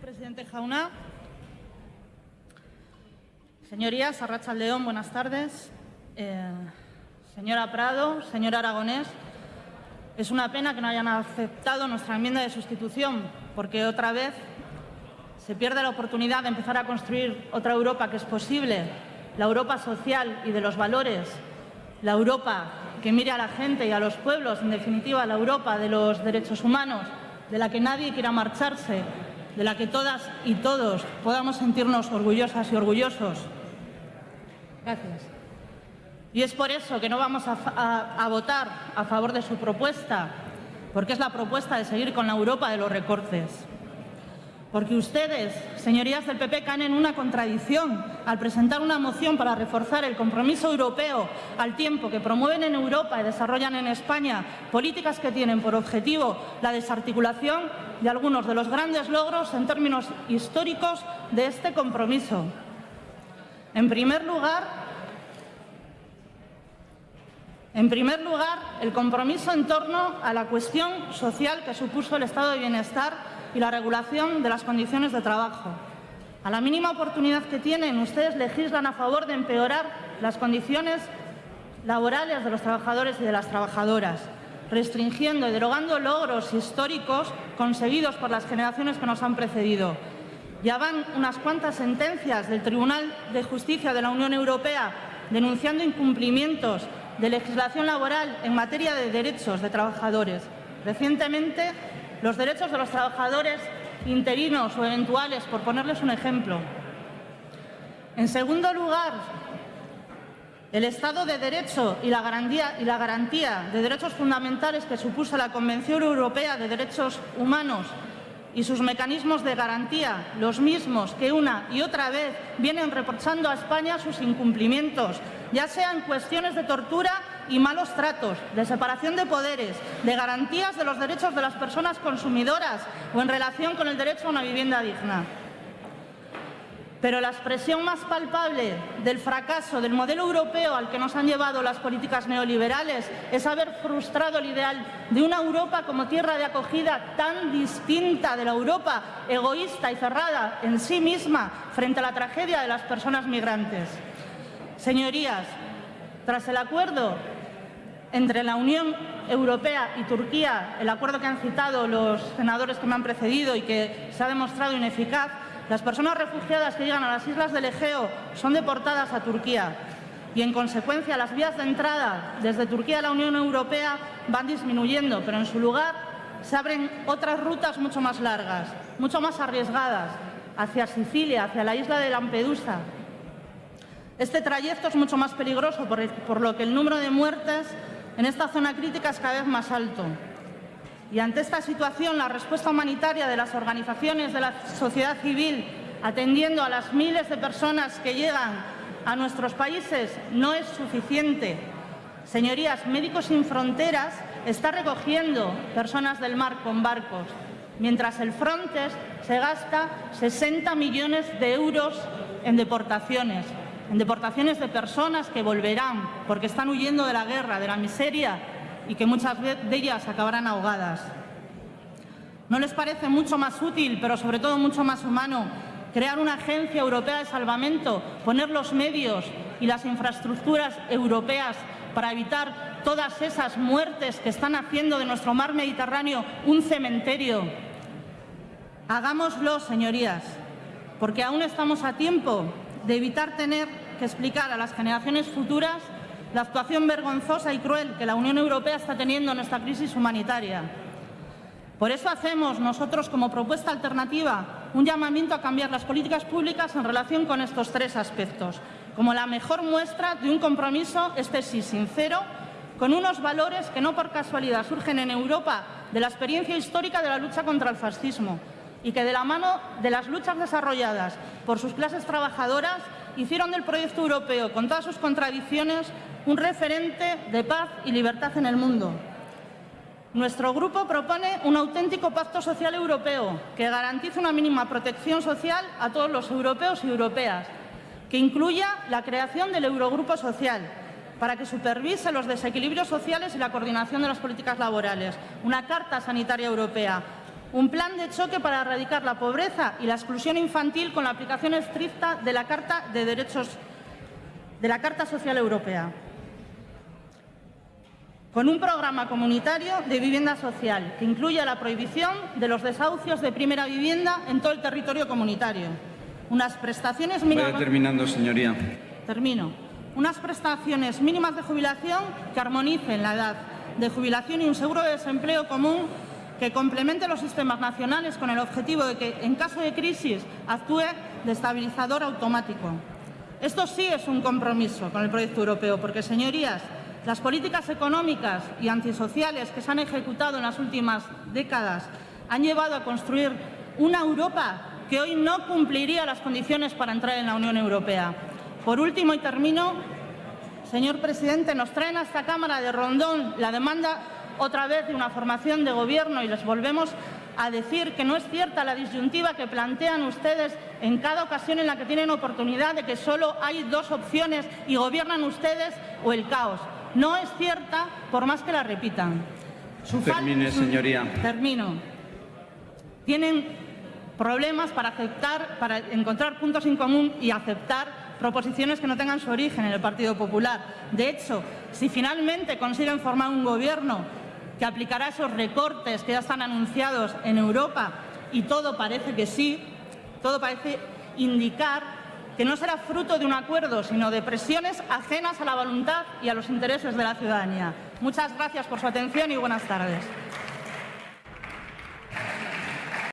presidente Jauna. Señorías, Arracha León, buenas tardes. Eh, señora Prado, señor Aragonés, es una pena que no hayan aceptado nuestra enmienda de sustitución, porque otra vez se pierde la oportunidad de empezar a construir otra Europa que es posible, la Europa social y de los valores, la Europa que mire a la gente y a los pueblos, en definitiva, la Europa de los derechos humanos, de la que nadie quiera marcharse, de la que todas y todos podamos sentirnos orgullosas y orgullosos. Gracias. Y es por eso que no vamos a, votar a favor de su propuesta, porque es la propuesta de seguir con la Europa de los recortes. Porque ustedes, señorías del PP, caen en una contradicción al presentar una moción para reforzar el compromiso europeo al tiempo que promueven en Europa y desarrollan en España políticas que tienen por objetivo la desarticulación de algunos de los grandes logros en términos históricos de este compromiso. En primer lugar, en primer lugar, el compromiso en torno a la cuestión social que supuso el estado de bienestar y la regulación de las condiciones de trabajo. A la mínima oportunidad que tienen, ustedes legislan a favor de empeorar las condiciones laborales de los trabajadores y de las trabajadoras restringiendo y derogando logros históricos conseguidos por las generaciones que nos han precedido. Ya van unas cuantas sentencias del Tribunal de Justicia de la Unión Europea denunciando incumplimientos de legislación laboral en materia de derechos de trabajadores. Recientemente, los derechos de los trabajadores interinos o eventuales, por ponerles un ejemplo. En segundo lugar, el Estado de Derecho y la, garantía, de derechos fundamentales que supuso la Convención Europea de Derechos Humanos y sus mecanismos de garantía, los mismos que una y otra vez vienen reprochando a España sus incumplimientos, ya sean cuestiones de tortura y malos tratos, de separación de poderes, de garantías de los derechos de las personas consumidoras o en relación con el derecho a una vivienda digna. Pero la expresión más palpable del fracaso del modelo europeo al que nos han llevado las políticas neoliberales es haber frustrado el ideal de una Europa como tierra de acogida tan distinta de la Europa egoísta y cerrada en sí misma frente a la tragedia de las personas migrantes. Señorías, tras el acuerdo entre la Unión Europea y Turquía, el acuerdo que han citado los senadores que me han precedido y que se ha demostrado ineficaz, las personas refugiadas que llegan a las islas del Egeo son deportadas a Turquía y, en consecuencia, las vías de entrada desde Turquía a la Unión Europea van disminuyendo, pero en su lugar se abren otras rutas mucho más largas, mucho más arriesgadas, hacia Sicilia, hacia la isla de Lampedusa. Este trayecto es mucho más peligroso, por lo que el número de muertes en esta zona crítica es cada vez más alto. Y ante esta situación, la respuesta humanitaria de las organizaciones de la sociedad civil, atendiendo a las miles de personas que llegan a nuestros países, no es suficiente. Señorías, Médicos Sin Fronteras está recogiendo personas del mar con barcos, mientras el Frontex se gasta 60 millones de euros en deportaciones, en deportaciones de personas que volverán porque están huyendo de la guerra, de la miseria y que muchas de ellas acabarán ahogadas. ¿No les parece mucho más útil, pero sobre todo mucho más humano, crear una agencia europea de salvamento, poner los medios y las infraestructuras europeas para evitar todas esas muertes que están haciendo de nuestro mar Mediterráneo un cementerio? Hagámoslo, señorías, porque aún estamos a tiempo de evitar tener que explicar a las generaciones futuras la actuación vergonzosa y cruel que la Unión Europea está teniendo en esta crisis humanitaria. Por eso hacemos nosotros, como propuesta alternativa, un llamamiento a cambiar las políticas públicas en relación con estos tres aspectos, como la mejor muestra de un compromiso, este sí sincero, con unos valores que no por casualidad surgen en Europa de la experiencia histórica de la lucha contra el fascismo y que de la mano de las luchas desarrolladas por sus clases trabajadoras hicieron del proyecto europeo, con todas sus contradicciones, un referente de paz y libertad en el mundo. Nuestro grupo propone un auténtico pacto social europeo que garantice una mínima protección social a todos los europeos y europeas, que incluya la creación del Eurogrupo Social, para que supervise los desequilibrios sociales y la coordinación de las políticas laborales, una Carta Sanitaria Europea, Un plan de choque para erradicar la pobreza y la exclusión infantil con la aplicación estricta de la Carta de Derechos de la Carta Social Europea. Con un programa comunitario de vivienda social que incluya la prohibición de los desahucios de primera vivienda en todo el territorio comunitario. Unas prestaciones mínimas... Vaya terminando, señoría. Termino. Unas prestaciones mínimas de jubilación que armonicen la edad de jubilación y un seguro de desempleo común que complemente los sistemas nacionales con el objetivo de que, en caso de crisis, actúe de estabilizador automático. Esto sí es un compromiso con el proyecto europeo, porque, señorías, las políticas económicas y antisociales que se han ejecutado en las últimas décadas han llevado a construir una Europa que hoy no cumpliría las condiciones para entrar en la Unión Europea. Por último, y termino, señor presidente, nos traen a esta Cámara de Rondón la demanda otra vez de una formación de gobierno y les volvemos a decir que no es cierta la disyuntiva que plantean ustedes en cada ocasión en la que tienen oportunidad de que solo hay dos opciones y gobiernan ustedes o el caos. No es cierta por más que la repitan. Termine, señoría. Termino. Tienen problemas para aceptar, para encontrar puntos en común y aceptar proposiciones que no tengan su origen en el Partido Popular. De hecho, si finalmente consiguen formar un gobierno que aplicará esos recortes que ya están anunciados en Europa y todo parece que sí, todo parece indicar que no será fruto de un acuerdo, sino de presiones ajenas a la voluntad y a los intereses de la ciudadanía. Muchas gracias por su atención y buenas tardes.